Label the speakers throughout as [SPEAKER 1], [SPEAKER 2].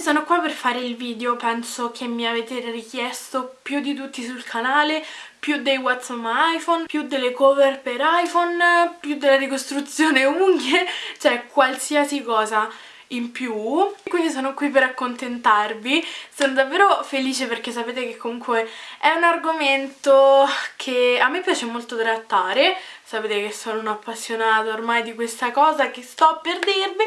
[SPEAKER 1] Oggi sono qua per fare il video, penso che mi avete richiesto più di tutti sul canale, più dei What's on my iPhone, più delle cover per iPhone, più della ricostruzione unghie, cioè qualsiasi cosa in più. Quindi sono qui per accontentarvi. Sono davvero felice perché sapete che comunque è un argomento che a me piace molto trattare. Sapete che sono un'appassionata ormai di questa cosa che sto per dirvi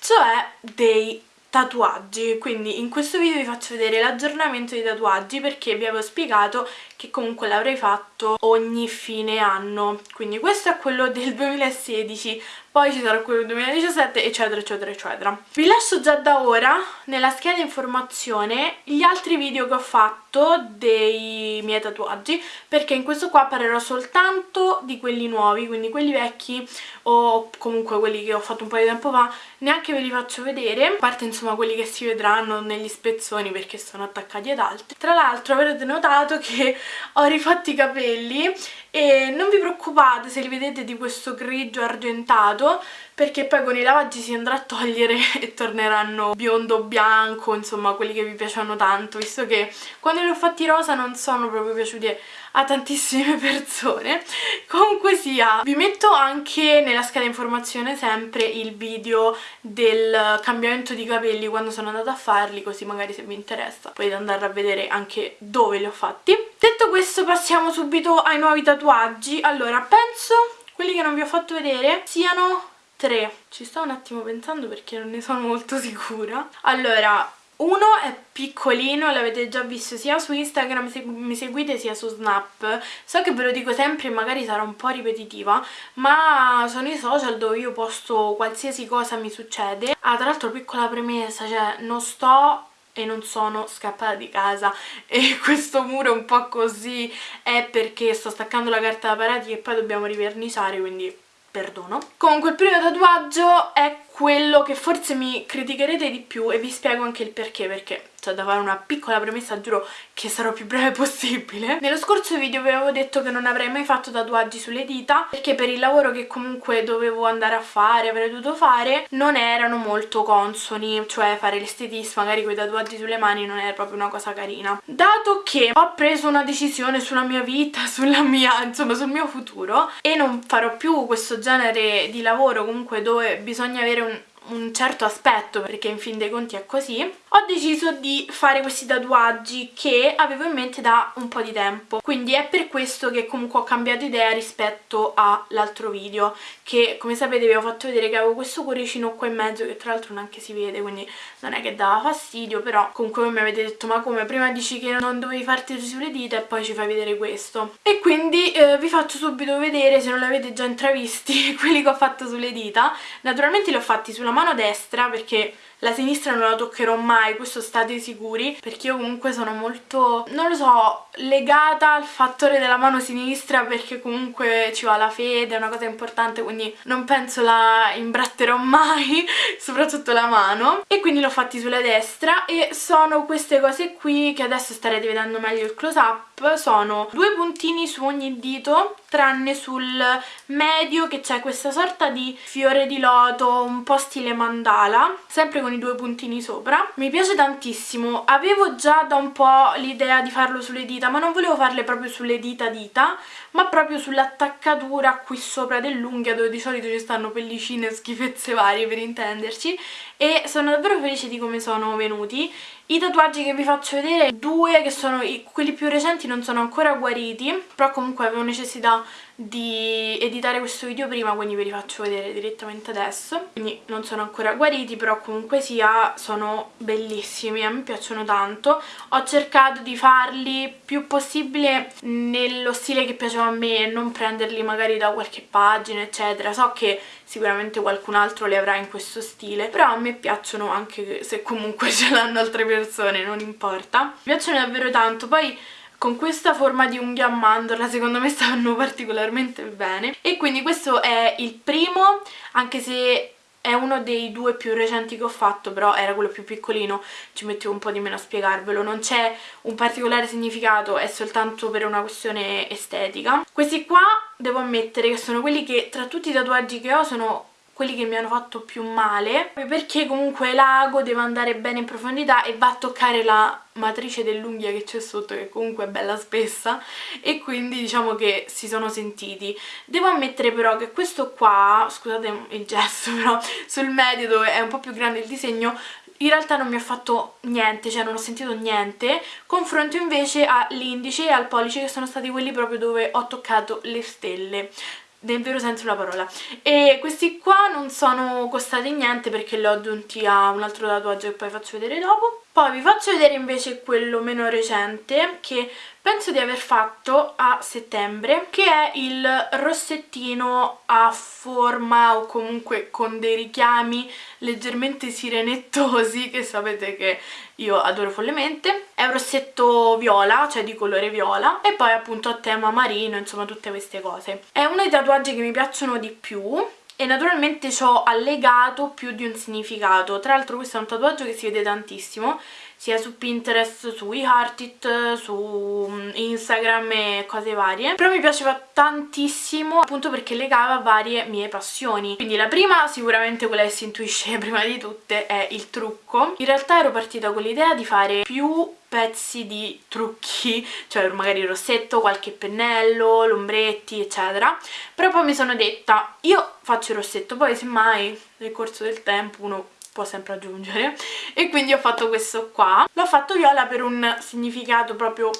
[SPEAKER 1] cioè dei tatuaggi. Quindi in questo video vi faccio vedere l'aggiornamento dei tatuaggi perché vi avevo spiegato che comunque l'avrei fatto ogni fine anno. Quindi questo è quello del 2016 poi ci sarà quello del 2017 eccetera eccetera eccetera. Vi lascio già da ora nella scheda informazione gli altri video che ho fatto dei miei tatuaggi perché in questo qua parlerò soltanto di quelli nuovi quindi quelli vecchi o comunque quelli che ho fatto un po' di tempo fa. Neanche ve li faccio vedere a parte insomma quelli che si vedranno negli spezzoni perché sono attaccati ad altri. Tra l'altro avrete notato che ho rifatto i capelli e non vi preoccupate se li vedete di questo grigio argentato perché poi con i lavaggi si andrà a togliere e torneranno biondo bianco insomma quelli che vi piacciono tanto visto che quando li ho fatti rosa non sono proprio piaciuti a tantissime persone. Comunque sia vi metto anche nella scheda informazione sempre il video del cambiamento di capelli quando sono andata a farli così magari se vi interessa potete andare a vedere anche dove li ho fatti. Detto questo passiamo subito ai nuovi tatuaggi. Allora penso quelli che non vi ho fatto vedere siano tre ci sto un attimo pensando perché non ne sono molto sicura allora uno è piccolino, l'avete già visto sia su Instagram se mi seguite sia su Snap. So che ve lo dico sempre e magari sarà un po' ripetitiva, ma sono i social dove io posto qualsiasi cosa mi succede. Ah, tra l'altro piccola premessa, cioè non sto e non sono scappata di casa e questo muro un po' così è perché sto staccando la carta da parati e poi dobbiamo riverniciare, quindi perdono. Comunque il primo tatuaggio è quello che forse mi criticherete di più e vi spiego anche il perché, perché c'è da fare una piccola premessa, giuro che sarò più breve possibile. Nello scorso video vi avevo detto che non avrei mai fatto tatuaggi sulle dita perché per il lavoro che comunque dovevo andare a fare, avrei dovuto fare, non erano molto consoni, cioè fare l'estetista magari con i tatuaggi sulle mani non era proprio una cosa carina. Dato che ho preso una decisione sulla mia vita, sulla mia, insomma sul mio futuro e non farò più questo genere di lavoro comunque dove bisogna avere un un certo aspetto perché in fin dei conti è così ho deciso di fare questi tatuaggi che avevo in mente da un po' di tempo. Quindi è per questo che comunque ho cambiato idea rispetto all'altro video che come sapete vi ho fatto vedere che avevo questo cuoricino qua in mezzo che tra l'altro neanche si vede quindi non è che dava fastidio però comunque voi mi avete detto ma come? Prima dici che non dovevi farti sulle dita e poi ci fai vedere questo. E quindi eh, vi faccio subito vedere se non l'avete già intravisti quelli che ho fatto sulle dita. Naturalmente li ho fatti sulla mano destra perché la sinistra non la toccherò mai, questo state sicuri, perché io comunque sono molto, non lo so, legata al fattore della mano sinistra perché comunque ci va la fede, è una cosa importante, quindi non penso la imbratterò mai, soprattutto la mano. E quindi l'ho fatti sulla destra e sono queste cose qui che adesso starete vedendo meglio il close up, sono due puntini su ogni dito, tranne sul medio che c'è questa sorta di fiore di loto un po' stile mandala, sempre con i due puntini sopra. Mi piace tantissimo. Avevo già da un po' l'idea di farlo sulle dita ma non volevo farle proprio sulle dita dita ma proprio sull'attaccatura qui sopra dell'unghia dove di solito ci stanno pellicine e schifezze varie per intenderci e sono davvero felice di come sono venuti i tatuaggi che vi faccio vedere, due che sono i, quelli più recenti non sono ancora guariti, però comunque avevo necessità di editare questo video prima, quindi ve li faccio vedere direttamente adesso. Quindi non sono ancora guariti, però comunque sia sono bellissimi, a me piacciono tanto. Ho cercato di farli più possibile nello stile che piaceva a me e non prenderli magari da qualche pagina, eccetera. So che sicuramente qualcun altro li avrà in questo stile, però a me piacciono anche se comunque ce l'hanno altre persone, non importa. Mi piacciono davvero tanto, poi con questa forma di unghia a mandorla secondo me stanno particolarmente bene. E quindi questo è il primo anche se è uno dei due più recenti che ho fatto però era quello più piccolino ci mettevo un po' di meno a spiegarvelo. Non c'è un particolare significato è soltanto per una questione estetica. Questi qua devo ammettere che sono quelli che tra tutti i tatuaggi che ho sono quelli che mi hanno fatto più male perché comunque l'ago deve andare bene in profondità e va a toccare la matrice dell'unghia che c'è sotto che comunque è bella spessa e quindi diciamo che si sono sentiti. Devo ammettere però che questo qua scusate il gesto però sul medio dove è un po' più grande il disegno in realtà non mi ha fatto niente, cioè non ho sentito niente, confronto invece all'indice e al pollice che sono stati quelli proprio dove ho toccato le stelle nel vero senso della parola. E questi qua non sono costati niente perché li ho aggiunti a un altro tatuaggio che poi faccio vedere dopo. Poi vi faccio vedere invece quello meno recente che penso di aver fatto a settembre che è il rossettino a forma o comunque con dei richiami leggermente sirenettosi che sapete che io adoro follemente. È un rossetto viola, cioè di colore viola. E poi appunto a tema marino, insomma tutte queste cose. È uno dei tatuaggi che mi piacciono di più e naturalmente ci ho allegato più di un significato. Tra l'altro questo è un tatuaggio che si vede tantissimo sia su Pinterest, su eHeartIt, su mm, Instagram e cose varie. Però mi piaceva tantissimo appunto perché legava varie mie passioni. Quindi la prima sicuramente quella che si intuisce prima di tutte è il trucco. In realtà ero partita con l'idea di fare più pezzi di trucchi, cioè magari il rossetto, qualche pennello, lombretti eccetera. Però poi mi sono detta io faccio il rossetto poi semmai nel corso del tempo uno può sempre aggiungere. E quindi ho fatto questo qua. L'ho fatto viola per un significato proprio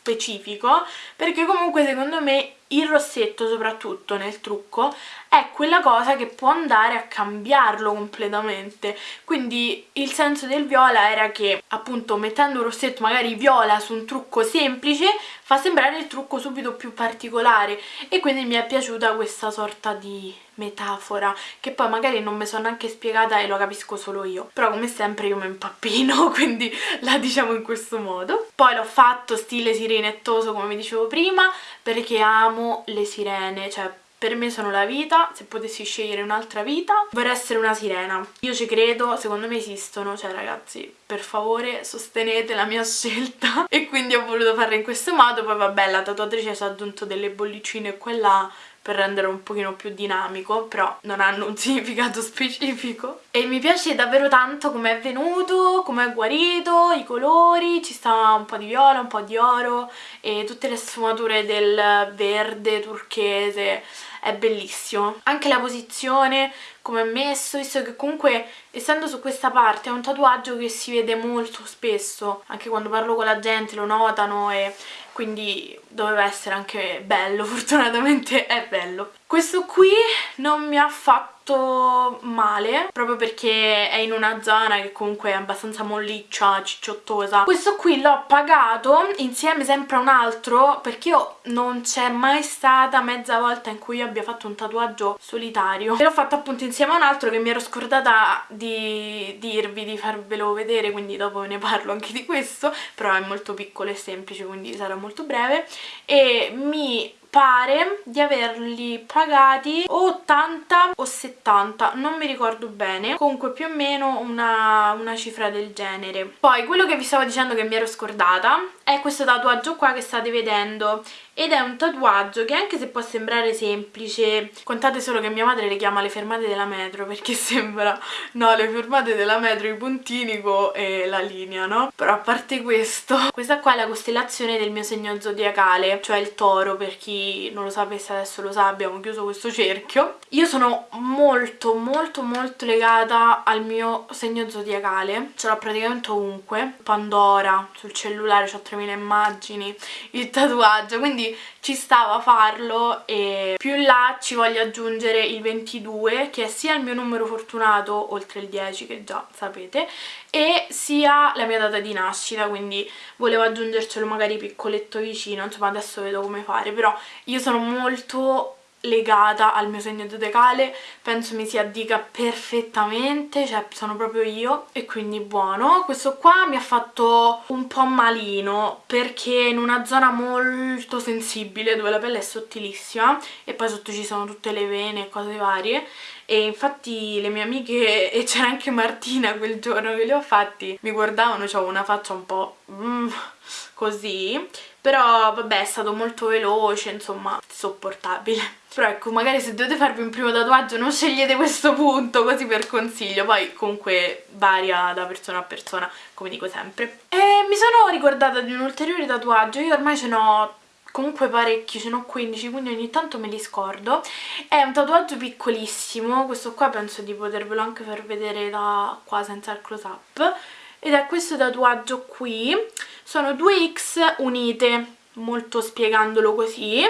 [SPEAKER 1] specifico perché comunque secondo me il rossetto soprattutto nel trucco è quella cosa che può andare a cambiarlo completamente. Quindi il senso del viola era che appunto mettendo un rossetto magari viola su un trucco semplice fa sembrare il trucco subito più particolare. E quindi mi è piaciuta questa sorta di metafora che poi magari non mi sono neanche spiegata e lo capisco solo io. Però come sempre io mi impappino quindi la diciamo in questo modo. Poi l'ho fatto stile sirenettoso come vi dicevo prima perché amo le sirene. Cioè per me sono la vita, se potessi scegliere un'altra vita vorrei essere una sirena. Io ci credo, secondo me esistono, cioè ragazzi per favore sostenete la mia scelta. E quindi ho voluto farla in questo modo, poi vabbè la tatuatrice ci ha aggiunto delle bollicine qua e là per rendere un pochino più dinamico però non hanno un significato specifico. E mi piace davvero tanto come è venuto, come è guarito, i colori, ci sta un po' di viola, un po' di oro e tutte le sfumature del verde turchese è bellissimo anche la posizione come è messo visto che comunque essendo su questa parte è un tatuaggio che si vede molto spesso anche quando parlo con la gente lo notano e quindi doveva essere anche bello, fortunatamente è bello. Questo qui non mi ha fatto molto male proprio perché è in una zona che comunque è abbastanza molliccia, cicciottosa questo qui l'ho pagato insieme sempre a un altro perché io non c'è mai stata mezza volta in cui io abbia fatto un tatuaggio solitario. E l'ho fatto appunto insieme a un altro che mi ero scordata di dirvi, di farvelo vedere quindi dopo ne parlo anche di questo però è molto piccolo e semplice quindi sarà molto breve. E mi pare di averli pagati 80 o 70 non mi ricordo bene. Comunque più o meno una, una cifra del genere. Poi quello che vi stavo dicendo che mi ero scordata è questo tatuaggio qua che state vedendo ed è un tatuaggio che anche se può sembrare semplice contate solo che mia madre le chiama le fermate della metro perché sembra no le fermate della metro i puntini e la linea no? però a parte questo questa qua è la costellazione del mio segno zodiacale cioè il toro per chi non lo sapesse adesso lo sa abbiamo chiuso questo cerchio io sono molto molto molto legata al mio segno zodiacale ce l'ho praticamente ovunque Pandora sul cellulare ho 3000 immagini il tatuaggio quindi ci stava a farlo e più in là ci voglio aggiungere il 22 che è sia il mio numero fortunato oltre il 10 che già sapete e sia la mia data di nascita quindi volevo aggiungercelo magari piccoletto vicino insomma adesso vedo come fare però io sono molto legata al mio segno zodiacale penso mi si addica perfettamente cioè sono proprio io e quindi buono. Questo qua mi ha fatto un po' malino perché in una zona molto sensibile dove la pelle è sottilissima e poi sotto ci sono tutte le vene e cose varie e infatti le mie amiche e c'era anche Martina quel giorno che li ho fatti mi guardavano, avevo una faccia un po' mm, così però vabbè è stato molto veloce insomma sopportabile però ecco magari se dovete farvi un primo tatuaggio non scegliete questo punto così per consiglio. Poi comunque varia da persona a persona come dico sempre. E mi sono ricordata di un ulteriore tatuaggio. Io ormai ce n'ho comunque parecchi, ce n'ho 15 quindi ogni tanto me li scordo. È un tatuaggio piccolissimo questo qua penso di potervelo anche far vedere da qua senza il close up ed è questo tatuaggio qui. Sono due X unite molto spiegandolo così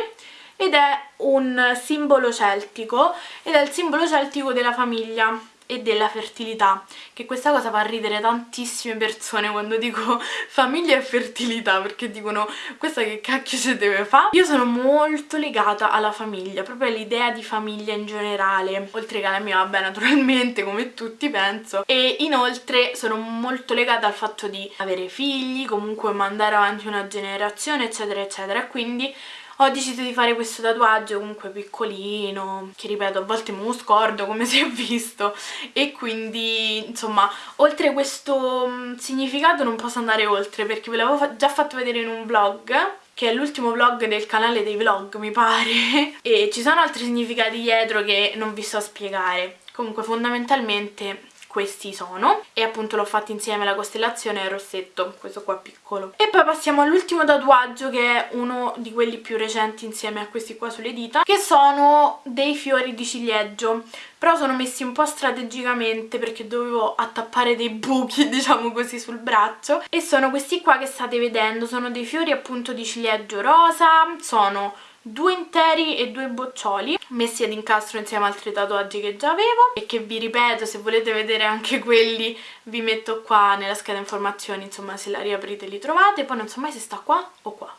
[SPEAKER 1] ed è un simbolo celtico ed è il simbolo celtico della famiglia e della fertilità che questa cosa fa ridere tantissime persone quando dico famiglia e fertilità perché dicono questa che cacchio si deve fare io sono molto legata alla famiglia proprio all'idea di famiglia in generale. Oltre che alla mia vabbè naturalmente come tutti penso. E inoltre sono molto legata al fatto di avere figli comunque mandare avanti una generazione eccetera eccetera. Quindi ho deciso di fare questo tatuaggio comunque piccolino che ripeto a volte me lo scordo come si è visto. E quindi insomma oltre questo mm, significato non posso andare oltre perché ve l'avevo già fatto vedere in un vlog che è l'ultimo vlog del canale dei vlog mi pare. E ci sono altri significati dietro che non vi sto a spiegare. Comunque fondamentalmente questi sono. E appunto l'ho fatto insieme alla costellazione rossetto, questo qua piccolo. E poi passiamo all'ultimo tatuaggio che è uno di quelli più recenti insieme a questi qua sulle dita che sono dei fiori di ciliegio. Però sono messi un po' strategicamente perché dovevo attappare dei buchi diciamo così sul braccio. E sono questi qua che state vedendo, sono dei fiori appunto di ciliegio rosa, sono due interi e due boccioli messi ad incastro insieme a altri tatuaggi che già avevo e che vi ripeto se volete vedere anche quelli vi metto qua nella scheda informazioni insomma se la riaprite li trovate. Poi non so mai se sta qua o qua.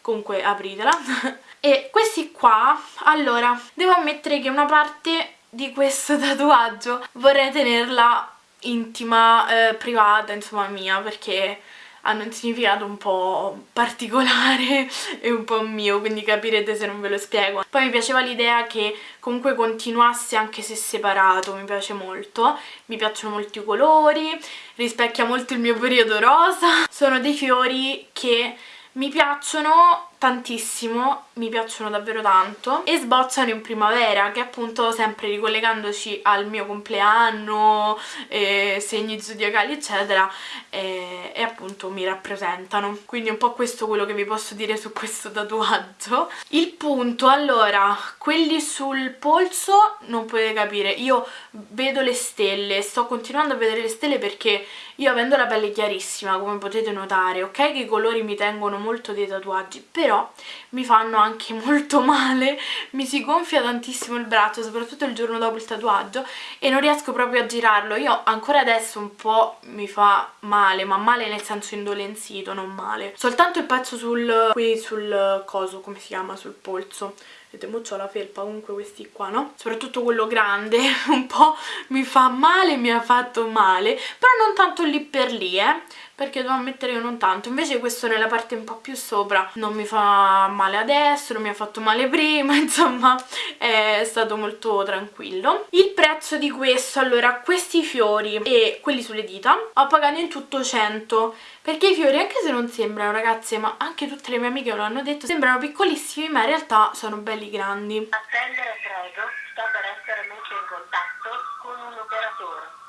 [SPEAKER 1] Comunque apritela. E questi qua allora devo ammettere che una parte di questo tatuaggio vorrei tenerla intima, eh, privata, insomma mia perché hanno un significato un po' particolare e un po' mio, quindi capirete se non ve lo spiego. Poi mi piaceva l'idea che comunque continuasse anche se separato, mi piace molto. Mi piacciono molto i colori, rispecchia molto il mio periodo rosa. Sono dei fiori che mi piacciono tantissimo, mi piacciono davvero tanto e sbozzano in primavera che appunto sempre ricollegandoci al mio compleanno, eh, segni zodiacali eccetera eh, e appunto mi rappresentano. Quindi un po' questo quello che vi posso dire su questo tatuaggio. Il punto, allora, quelli sul polso non potete capire, io vedo le stelle, sto continuando a vedere le stelle perché io avendo la pelle chiarissima come potete notare, ok che i colori mi tengono molto dei tatuaggi però però mi fanno anche molto male, mi si gonfia tantissimo il braccio, soprattutto il giorno dopo il tatuaggio e non riesco proprio a girarlo, io ancora adesso un po' mi fa male, ma male nel senso indolenzito, non male. Soltanto il pezzo sul, qui sul coso, come si chiama, sul polso, vedete mo ho la felpa comunque questi qua no? Soprattutto quello grande un po' mi fa male mi ha fatto male però non tanto lì per lì eh perché devo ammettere che non tanto. Invece questo nella parte un po' più sopra non mi fa male adesso non mi ha fatto male prima insomma è stato molto tranquillo. Il prezzo di questo allora questi fiori e quelli sulle dita ho pagato in tutto 100 perché i fiori anche se non sembrano ragazze ma anche tutte le mie amiche lo hanno detto sembrano piccolissimi ma in realtà sono belli grandi. Attendere prego sto per essere messo in contatto con un operatore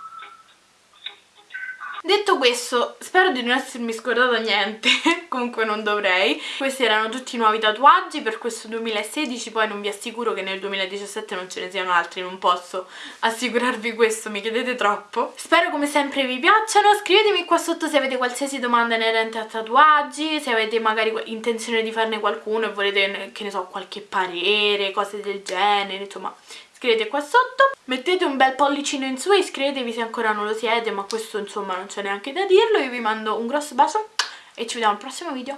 [SPEAKER 1] Detto questo, spero di non essermi scordata niente, comunque non dovrei. Questi erano tutti i nuovi tatuaggi per questo 2016, poi non vi assicuro che nel 2017 non ce ne siano altri, non posso assicurarvi questo, mi chiedete troppo. Spero come sempre vi piacciono, scrivetemi qua sotto se avete qualsiasi domanda inerente a tatuaggi, se avete magari intenzione di farne qualcuno e volete, che ne so, qualche parere, cose del genere, insomma scrivete qua sotto mettete un bel pollicino in su e iscrivetevi se ancora non lo siete ma questo insomma non c'è neanche da dirlo. Io vi mando un grosso bacio e ci vediamo al prossimo video